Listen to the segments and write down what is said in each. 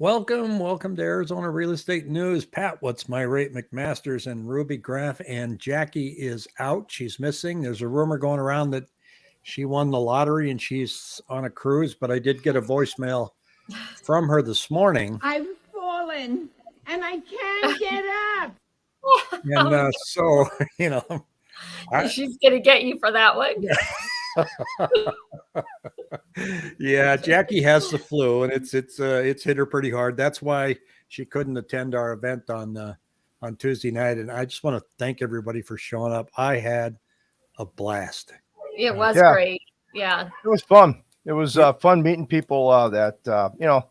Welcome, welcome to Arizona Real Estate News. Pat, what's my rate? McMasters and Ruby Graff and Jackie is out. She's missing. There's a rumor going around that she won the lottery and she's on a cruise, but I did get a voicemail from her this morning. I've fallen and I can't get up. And uh, so, you know, I- She's gonna get you for that one. yeah, Jackie has the flu, and it's it's uh, it's hit her pretty hard. That's why she couldn't attend our event on uh, on Tuesday night. And I just want to thank everybody for showing up. I had a blast. It was Yeah. great. Yeah. It was fun. It was uh, fun meeting people uh, that uh, you know.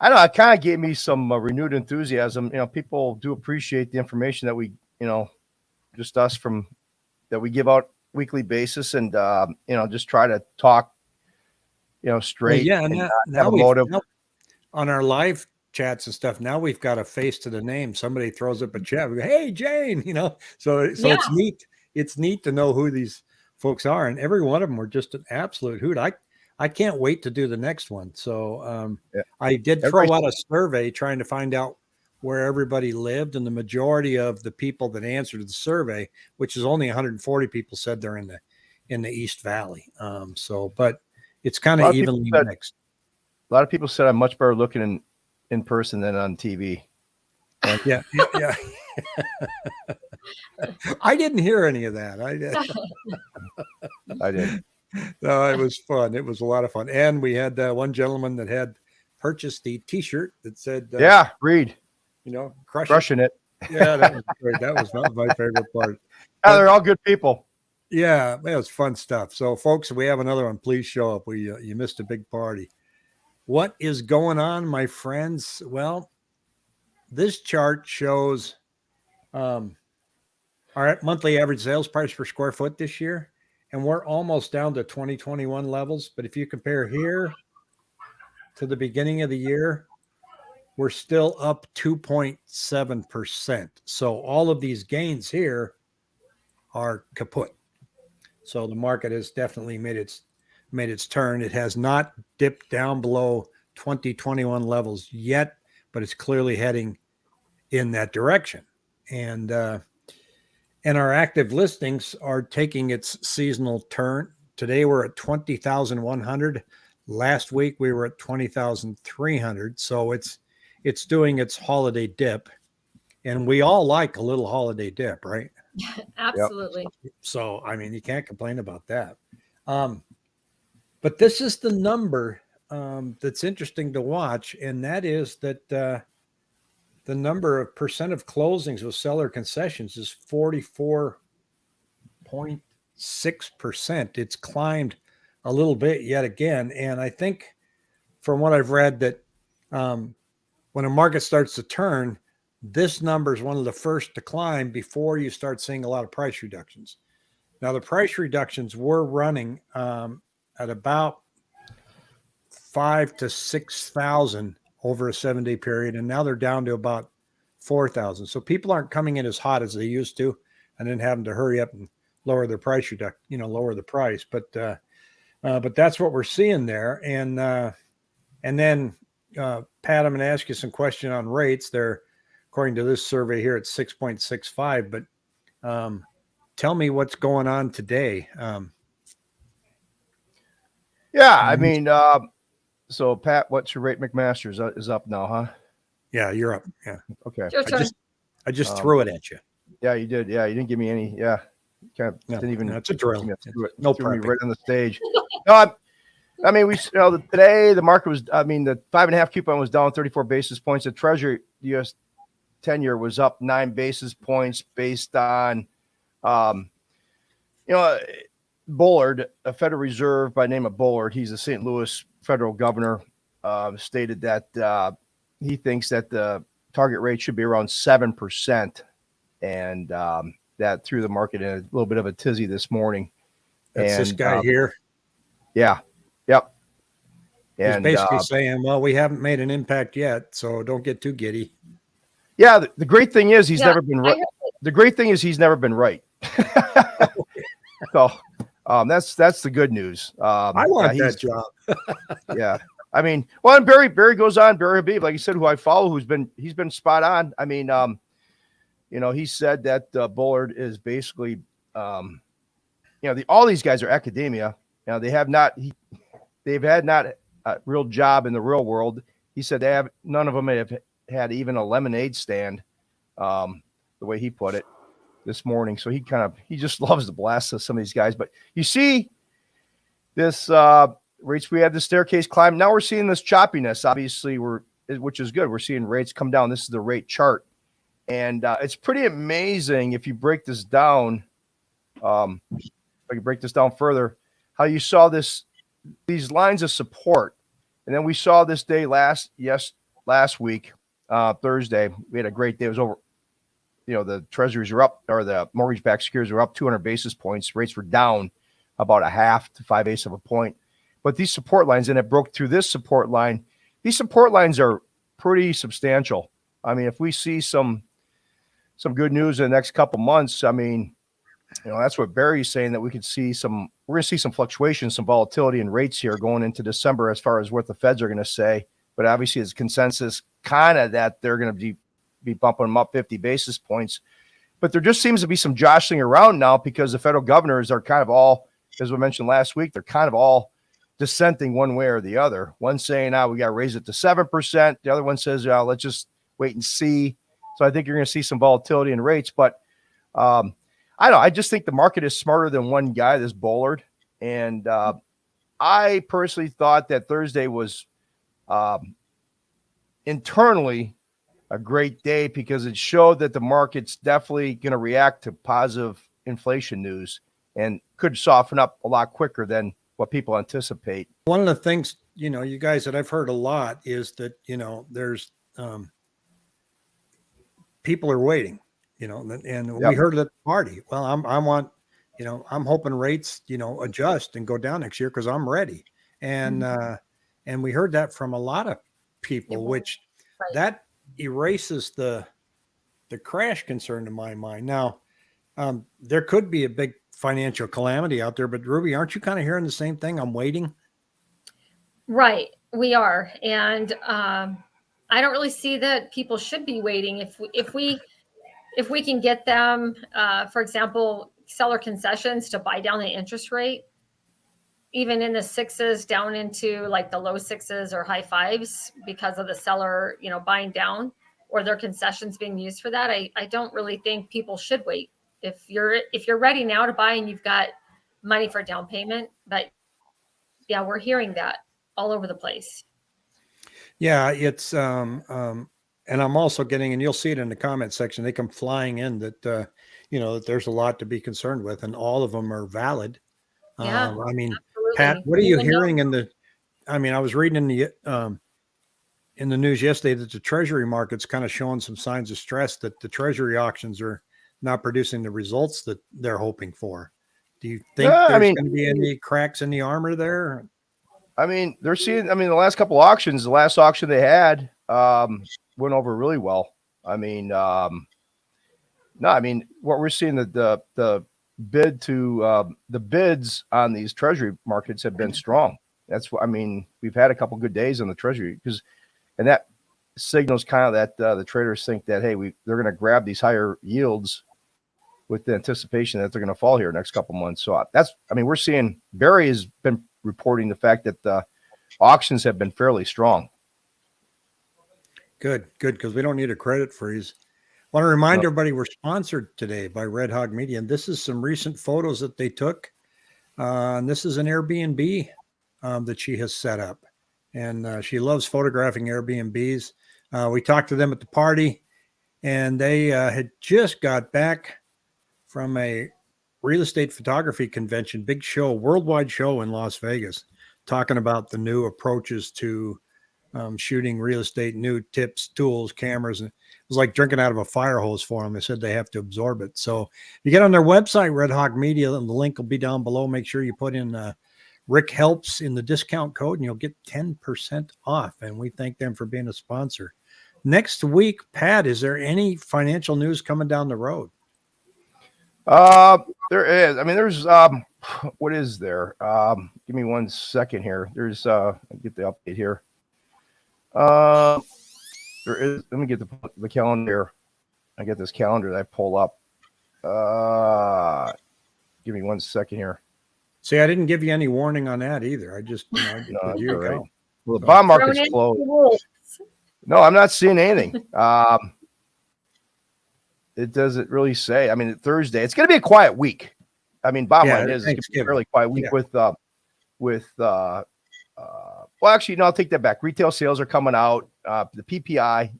I don't know. It kind of gave me some uh, renewed enthusiasm. You know, people do appreciate the information that we, you know, just us from that we give out weekly basis, and uh, you know, just try to talk, you know, Well, straight. yeah, and now, not now have a we've- motive. now- on our live chats and stuff. Now we've got a face to the name. Somebody throws up a chat. We go, hey, Jane, you know. So so it's neat. It's neat to know who these folks are, and every one of them were just an absolute hoot. I I can't wait to do the next one. So um, Yeah. I did throw Everybody- out a survey trying to find out where everybody lived, and the majority of the people that answered the survey, which is only 140 people, said they're in the in the East Valley. Um, so, but it's kind of evenly said- mixed. A lot of people said I'm much better looking in in person than on TV. Yeah, yeah. yeah. I didn't hear any of that. I did. I did. No, it was fun. It was a lot of fun, and we had uh, one gentleman that had purchased the T-shirt that said, uh, yeah, Reed you know, crush it." crushing it. Yeah, that was great. That was not my favorite part. Yeah, they're all good people. Yeah, it was fun stuff. So, folks, we have another one. Please show up. We uh, you missed a big party. What is going on, my friends? Well, this chart shows um, our monthly average sales price per square foot this year, and we're almost down to 2021 levels. But if you compare here to the beginning of the year, we're still up 2.7 percent. So all of these gains here are kaput. So the market has definitely made its made its turn. It has not dipped down below 2021 levels yet, but it's clearly heading in that direction. And uh, and our active listings are taking its seasonal turn. Today we're at 20,100. Last week we were at 20,300. So it's it's doing its holiday dip. And we all like a little holiday dip, right? Absolutely. So, I mean, you can't complain about that. Um, but this is the number um, that's interesting to watch, and that is that uh, the number of percent of closings with seller concessions is 44.6%. It's climbed a little bit yet again. And I think from what I've read, that um, when a market starts to turn, this number is one of the first to climb before you start seeing a lot of price reductions. Now, the price reductions were running um, at about five to six thousand over a seven day period, and now they're down to about four thousand. So people aren't coming in as hot as they used to, and then having to hurry up and lower their price you know, lower the price. But uh, uh, but that's what we're seeing there, and uh, and then uh, Pat, I'm going to ask you some question on rates. They're according to this survey here, it's 6.65. But um, tell me what's going on today. Um, Yeah, I mean, uh, so Pat, what's your rate McMaster's uh, is up now, huh? yeah, you're up. Yeah, Okay. I just I just Um, threw it at you. Yeah, you did. Yeah, you didn't give me any. Yeah, kind of No, didn't even. no, a drill. It- No threw me right on the stage. no, I, I mean, we you know today the market was. I mean, the five and a half coupon was down 34 basis points. The Treasury U.S. ten year was up nine basis points based on, um, you know, Bullard, a Federal Reserve by name of Bullard. He's a St. Louis federal governor. Uh, stated that uh, he thinks that the target rate should be around seven percent, and um, that threw the market in a little bit of a tizzy this morning. That's this guy um, here. Yeah. Yep. He's And basically uh, saying, "Well, we haven't made an impact yet, so don't get too giddy." yeah, the, the great thing is he's Yeah, never been right. The great thing is he's never been right. so um, that's that's the good news. Um, I want yeah, that job. yeah. I mean, well, and Barry Barry goes on. Barry Habib, like you said, who I follow, who's been he's been spot on. I mean, um, you know, he said that uh, Bullard is basically, um, you know, the, all these guys are academia. You know, they have not he, they've had not a real job in the real world. He said they have none of them have had even a lemonade stand, um, the way he put it this morning. So he kind of he just loves to blast of some of these guys. But you see this uh rates we had the staircase climb. Now we're seeing this choppiness. Obviously, we're which is good. We're seeing rates come down. This is the rate chart, and uh, it's pretty amazing if you break this down. Um, if I can break this down further, how you saw this these lines of support, and then we saw this day last yes last week uh, Thursday. We had a great day. It was over. You know the treasuries are up, or the mortgage-backed securities were up 200 basis points. Rates were down about a half to five eighths of a point but these support lines, and it broke through this support line. These support lines are pretty substantial. I mean, if we see some some good news in the next couple months, I mean, you know, that's what Barry's saying that we could see some. We're going to see some fluctuations, some volatility in rates here going into December as far as what the Feds are going to say. But obviously, it's consensus kind of that they're going to be be bumping them up 50 basis points. But there just seems to be some jostling around now because the federal governors are kind of all, as we mentioned last week, they're kind of all dissenting one way or the other. One saying, "Ah, we got to raise it to seven percent." The other one says, "Ah, let's just wait and see." So I think you're going to see some volatility in rates, but um, I don't. I just think the market is smarter than one guy, this Bullard, and uh, I personally thought that Thursday was um, internally a great day because it showed that the market's definitely going to react to positive inflation news and could soften up a lot quicker than what people anticipate. One of the things, you know, you guys that I've heard a lot is that, you know, there's um, people are waiting, you know, and, and Yep. we heard it at the party. Well, I'm, I want, you know, I'm hoping rates, you know, adjust and go down next year because I'm ready. And, uh, and we heard that from a lot of people, Yeah. which Right. that erases the, the crash concern in my mind. Now, um, there could be a big financial calamity out there, but Ruby, aren't you kind of hearing the same thing? I'm waiting. Right, we are, and um, I don't really see that people should be waiting. If we, if we, if we can get them, uh, for example, seller concessions to buy down the interest rate, even in the sixes down into like the low sixes or high fives because of the seller, you know, buying down or their concessions being used for that. I, I don't really think people should wait. If you're if you're ready now to buy and you've got money for down payment, but yeah, we're hearing that all over the place. Yeah, it's um um and I'm also getting and you'll see it in the comment section. They come flying in that uh you know that there's a lot to be concerned with and all of them are valid. Yeah. Um, I mean, Absolutely. Pat, what are you Even though- hearing in the I mean, I was reading in the um in the news yesterday that the treasury market's kind of showing some signs of stress that the treasury auctions are not producing the results that they're hoping for. Do you think Yeah, I there's mean- going to be any cracks in the armor there? I mean, they're seeing. I mean, the last couple auctions, the last auction they had um, went over really well. I mean, um, no, I mean, what we're seeing the the, the bid to um, the bids on these treasury markets have been strong. That's what I mean. We've had a couple good days on the treasury because, and that signals kind of that uh, the traders think that hey, we they're going to grab these higher yields with the anticipation that they're going to fall here next couple months. So uh, that's, I mean, we're seeing Barry has been reporting the fact that the auctions have been fairly strong. Good, good, because we don't need a credit freeze. I Want to remind No. everybody we're sponsored today by Red Hawk Media, and this is some recent photos that they took. Uh, and this is an Airbnb um, that she has set up, and uh, she loves photographing Airbnbs. Uh, we talked to them at the party, and they uh, had just got back from a real estate photography convention, big show, worldwide show in Las Vegas, talking about the new approaches to um, shooting real estate, new tips, tools, cameras. And it was like drinking out of a fire hose for them. They said they have to absorb it. So you get on their website, Red Hawk Media, and the link will be down below. Make sure you put in uh, Rick Helps in the discount code and you'll get 10% off. And we thank them for being a sponsor. Next week, Pat, is there any financial news coming down the road? Uh, there is. I mean, there's um, what is there? Um, give me one second here. There's uh, get the update here. Uh, there is. Let me get the the calendar. I get this calendar that I pull up. Uh, give me one second here. See, I didn't give you any warning on that either. I just, you know, I No, here you all right. go. Well, the bond Thrown market's closed. No, I'm not seeing anything. um, it doesn't really say. I mean, Thursday, it's going to be a quiet week. I mean, bottom Yeah, line is, it's gonna be a Thanksgiving. fairly quiet week Yeah. with, uh, with, uh, uh, well, actually, no, I'll take that back. Retail sales are coming out. Uh, the PPI,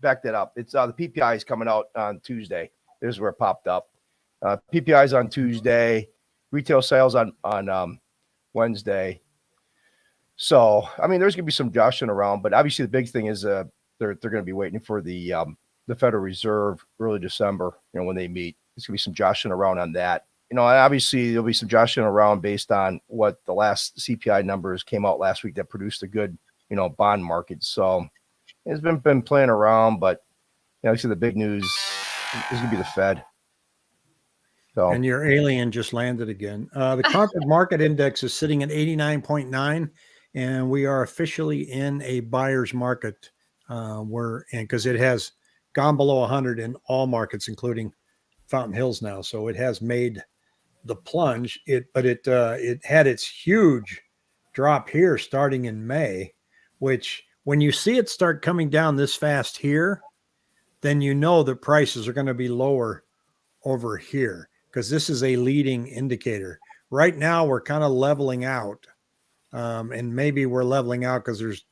back that up. It's uh, the PPI is coming out on Tuesday. This is where it popped up. Uh, PPI is on Tuesday. Retail sales on on um, Wednesday. So, I mean, there's going to be some joshing around, but obviously the big thing is uh, they're they're going to be waiting for the um, the Federal Reserve early December. You know, when they meet, there's going to be some joshing around on that. You know, obviously there'll be some joshing around based on what the last CPI numbers came out last week that produced a good you know bond market. So it's been been playing around, but you know, actually the big news is going to be the Fed. So And your alien just landed again. Uh, the Cromford Market Index is sitting at 89.9, and we are officially in a buyer's market. Uh, we're in because it has gone below 100 in all markets, including Fountain Hills now. So it has made the plunge. It, but it uh, it had its huge drop here starting in May, which when you see it start coming down this fast here, then you know that prices are going to be lower over here because this is a leading indicator. Right now, we're kind of leveling out, um, and maybe we're leveling out because there's,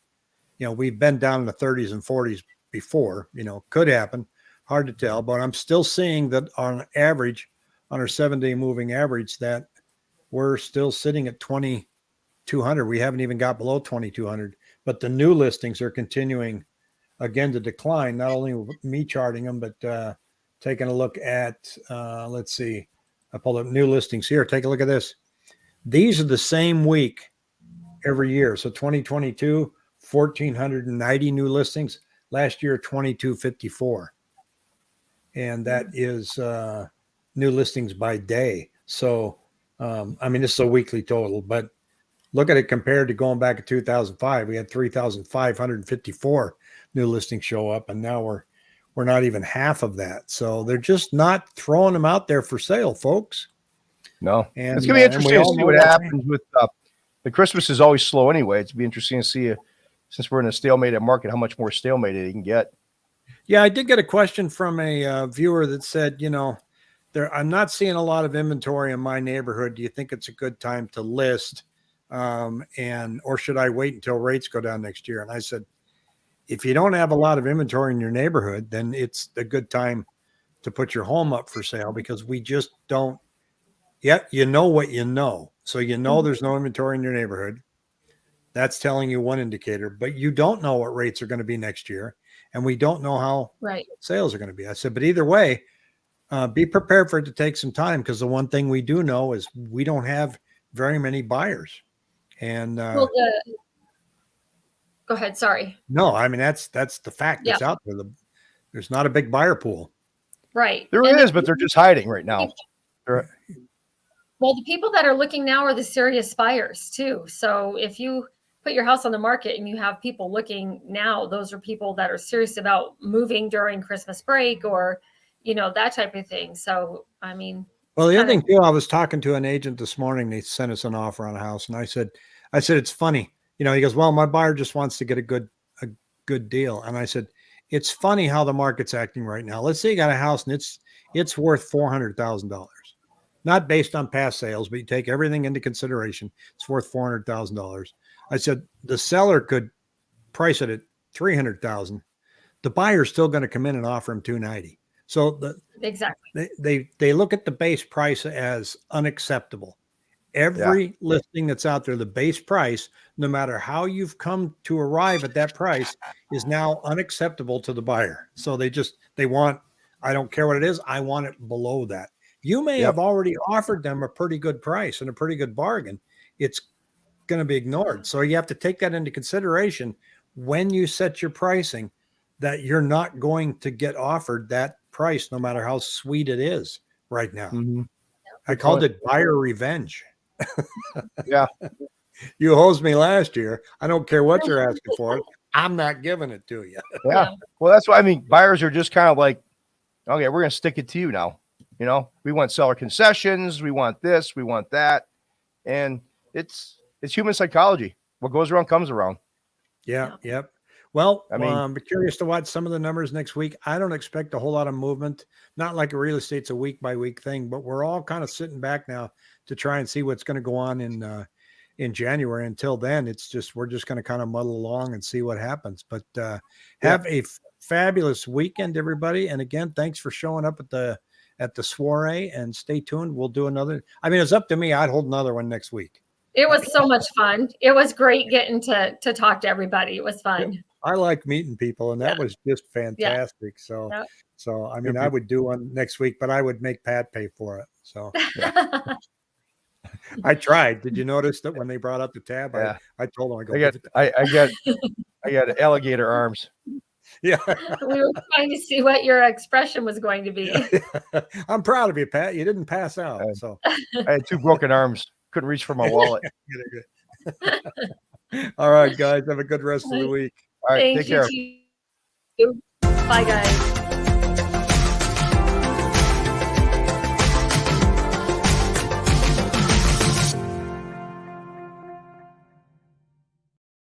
you know, we've been down in the 30s and 40s before. You know, could happen, hard to tell. But I'm still seeing that on average, on our seven-day moving average, that we're still sitting at 2,200. We haven't even got below 2,200, but the new listings are continuing again to decline. Not only me charting them, but uh, taking a look at uh, let's see i pulled up new listings here. Take a look at this. These are the same week every year. So 2022 1490 new listings. Last year 2254 and that is uh, new listings by day so um, i mean this is a weekly total but look at it compared to going back to 2005 we had 3554 new listings show up and now we're we're not even half of that. So they're just not throwing them out there for sale, folks. no, And it's gonna be uh, interesting to see what happens with uh, the Christmas is always slow anyway. It's be interesting to see uh, since we're in a stalemated market how much more stalemated you can get. Yeah, I did get a question from a uh, viewer that said, you know, there I'm not seeing a lot of inventory in my neighborhood. Do you think it's a good time to list? Um, and or should I wait until rates go down next year? And I said, if you don't have a lot of inventory in your neighborhood, then it's a good time to put your home up for sale because we just don't yet you know what you know. So you know Mhm. there's no inventory in your neighborhood. That's telling you one indicator, but you don't know what rates are going to be next year. And we don't know how Right. sales are going to be. I said, but either way, uh, be prepared for it to take some time because the one thing we do know is we don't have very many buyers. And uh, Well, the, go ahead. Sorry. no, I mean that's that's the fact that's out there. The, there's not a big buyer pool. Right. There And is, the but they're just hiding right now. Well, the people that are looking now are the serious buyers too. So if you put your house on the market and you have people looking now, those are people that are serious about moving during Christmas break or, you know, that type of thing. So, I mean, Well, the other thing too, I was talking to an agent this morning. They sent us an offer on a house, and I said, I said it's funny. You know, he goes, "Well, my buyer just wants to get a good a good deal," and I said, "It's funny how the market's acting right now. Let's say you got a house and it's it's worth four hundred thousand dollars, not based on past sales, but you take everything into consideration. It's worth four hundred thousand dollars." I said the seller could price it at three hundred thousand. The buyer's still going to come in and offer him two ninety. So the exactly. they they they look at the base price as unacceptable. Every listing that's out there, the base price, no matter how you've come to arrive at that price, is now unacceptable to the buyer. So they just they want, I don't care what it is, I want it below that. You may Yep. have already offered them a pretty good price and a pretty good bargain. It's going to be ignored. So you have to take that into consideration when you set your pricing that you're not going to get offered that price no matter how sweet it is right now. Mhm. I called it buyer revenge. Yeah. You hosed me last year. I don't care what you're asking for. I'm not giving it to you. Yeah. Well, that's why I mean buyers are just kind of like, okay, we're gonna stick it to you now. You know, we want seller concessions, we want this, we want that, and it's it's human psychology. What goes around comes around. Yeah, yep. Well, I I mean- mean, I'm curious to watch some of the numbers next week. I don't expect a whole lot of movement. Not like a real estate's a week by week thing, but we're all kind of sitting back now to try and see what's going to go on in uh, in January. Until then, it's just we're just going to kind of muddle along and see what happens. But uh, Yeah. have a f- fabulous weekend, everybody. And again, thanks for showing up at the at the soiree. And stay tuned. We'll do another. I mean, it's up to me. I'd hold another one next week. It was so much fun. It was great getting to to talk to everybody. It was fun. I like meeting people, and that Yeah. was just fantastic. So, Yep. so I mean, I would do one next week, but I would make Pat pay for it. So I tried. Did you notice that when they brought up the tab, Yeah. I, I told them I go, I got I, I got I got alligator arms. yeah, we were trying to see what your expression was going to be. I'm proud of you, Pat. You didn't pass out. Uh, So I had two broken arms. Couldn't reach for my wallet. all right, guys, have a good rest of the week. All right, Thank take you. care. to you. Bye, guys.